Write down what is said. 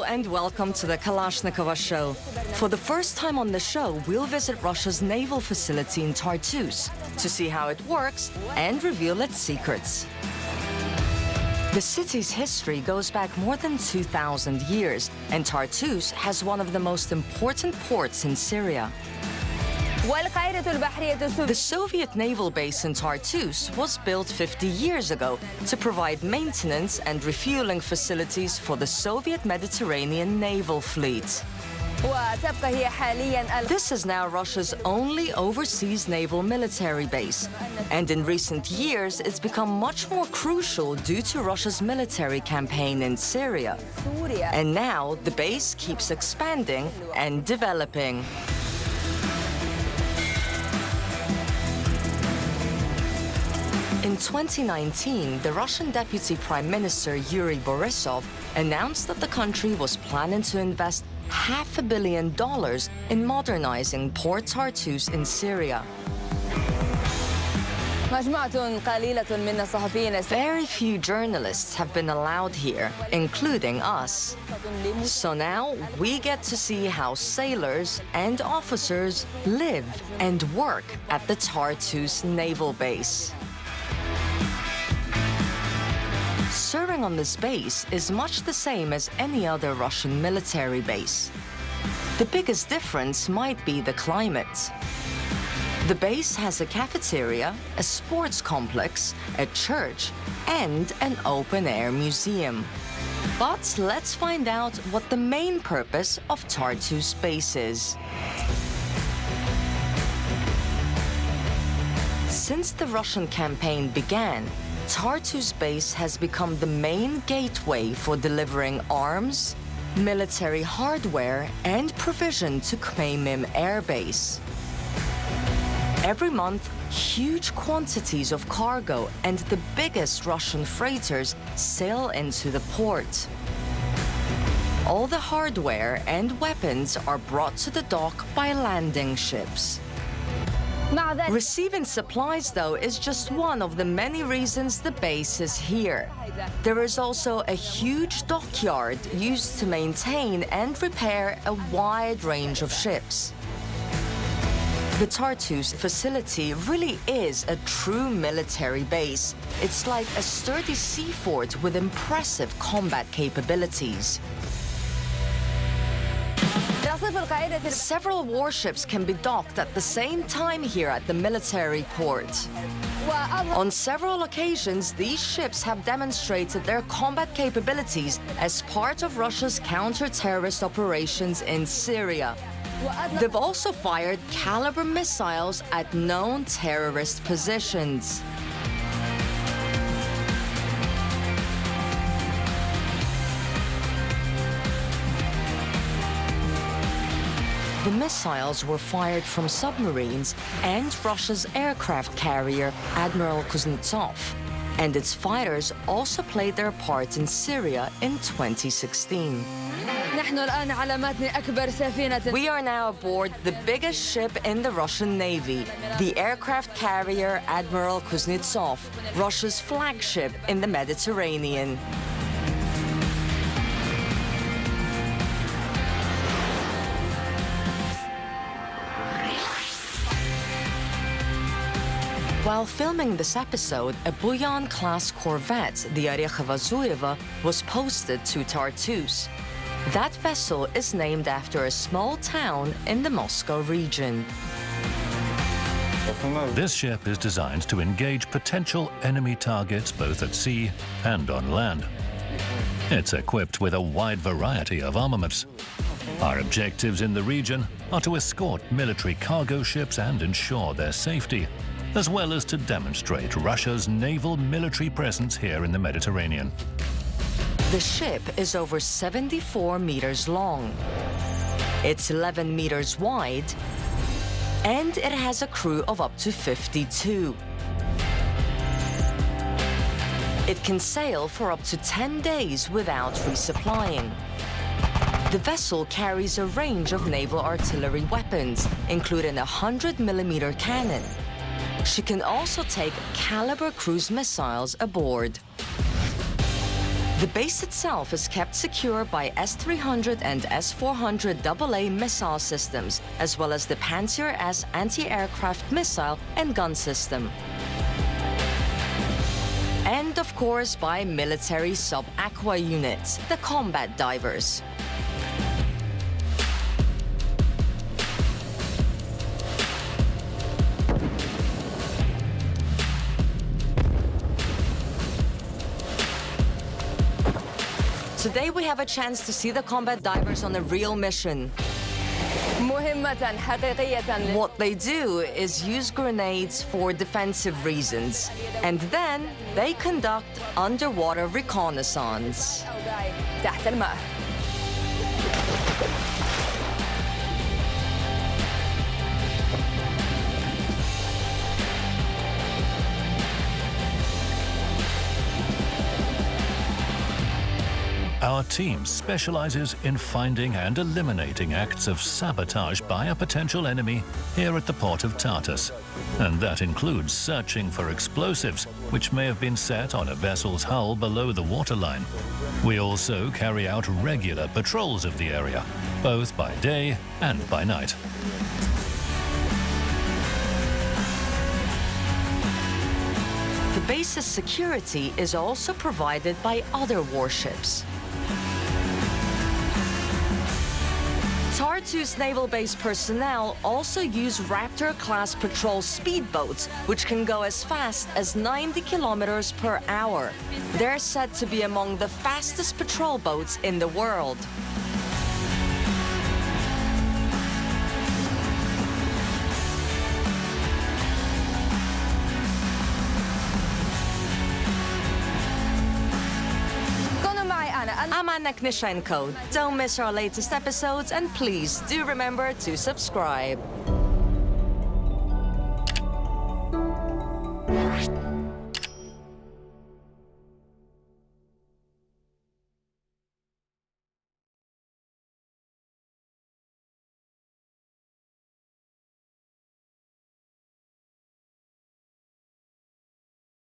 Hello and welcome to the Kalashnikova Show. For the first time on the show, we'll visit Russia's naval facility in Tartus to see how it works and reveal its secrets. The city's history goes back more than 2,000 years, and Tartus has one of the most important ports in Syria. The Soviet naval base in Tartus was built 50 years ago to provide maintenance and refueling facilities for the Soviet Mediterranean naval fleet. This is now Russia's only overseas naval military base. And in recent years, it's become much more crucial due to Russia's military campaign in Syria. And now, the base keeps expanding and developing. In 2019, the Russian Deputy Prime Minister Yuri Borisov announced that the country was planning to invest half a billion dollars in modernizing Port Tartus in Syria. Very few journalists have been allowed here, including us. So now we get to see how sailors and officers live and work at the Tartus naval base. On this base is much the same as any other Russian military base. The biggest difference might be the climate. The base has a cafeteria, a sports complex, a church, and an open-air museum. But let's find out what the main purpose of Tartus base is. Since the Russian campaign began, Tartus base has become the main gateway for delivering arms, military hardware, and provision to Khmeimim Air Base. Every month, huge quantities of cargo and the biggest Russian freighters sail into the port. All the hardware and weapons are brought to the dock by landing ships. Receiving supplies, though, is just one of the many reasons the base is here. There is also a huge dockyard used to maintain and repair a wide range of ships. The Tartus facility really is a true military base. It's like a sturdy sea fort with impressive combat capabilities. Several warships can be docked at the same time here at the military port. On several occasions, these ships have demonstrated their combat capabilities as part of Russia's counter-terrorist operations in Syria. They've also fired caliber missiles at known terrorist positions. The missiles were fired from submarines and Russia's aircraft carrier, Admiral Kuznetsov. And its fighters also played their part in Syria in 2016. We are now aboard the biggest ship in the Russian Navy, the aircraft carrier Admiral Kuznetsov, Russia's flagship in the Mediterranean. While filming this episode, a Buyan-class corvette, the Orekhovo-Zuyevo, was posted to Tartus. That vessel is named after a small town in the Moscow region. This ship is designed to engage potential enemy targets both at sea and on land. It's equipped with a wide variety of armaments. Our objectives in the region are to escort military cargo ships and ensure their safety, as well as to demonstrate Russia's naval military presence here in the Mediterranean. The ship is over 74 meters long. It's 11 meters wide, and it has a crew of up to 52. It can sail for up to 10 days without resupplying. The vessel carries a range of naval artillery weapons, including a 100 millimeter cannon. She can also take Caliber cruise missiles aboard. The base itself is kept secure by S-300 and S-400 AA missile systems, as well as the Pantsir S anti-aircraft missile and gun system. And of course by military sub-aqua units, the combat divers. Today we have a chance to see the combat divers on a real mission. What they do is use grenades for defensive reasons, and then they conduct underwater reconnaissance. Our team specializes in finding and eliminating acts of sabotage by a potential enemy here at the port of Tartus. And that includes searching for explosives which may have been set on a vessel's hull below the waterline. We also carry out regular patrols of the area, both by day and by night. The base's security is also provided by other warships. Tartus Naval Base personnel also use Raptor-class patrol speedboats, which can go as fast as 90 kilometers per hour. They're said to be among the fastest patrol boats in the world. I'm Anna Knishenko. Don't miss our latest episodes and please do remember to subscribe.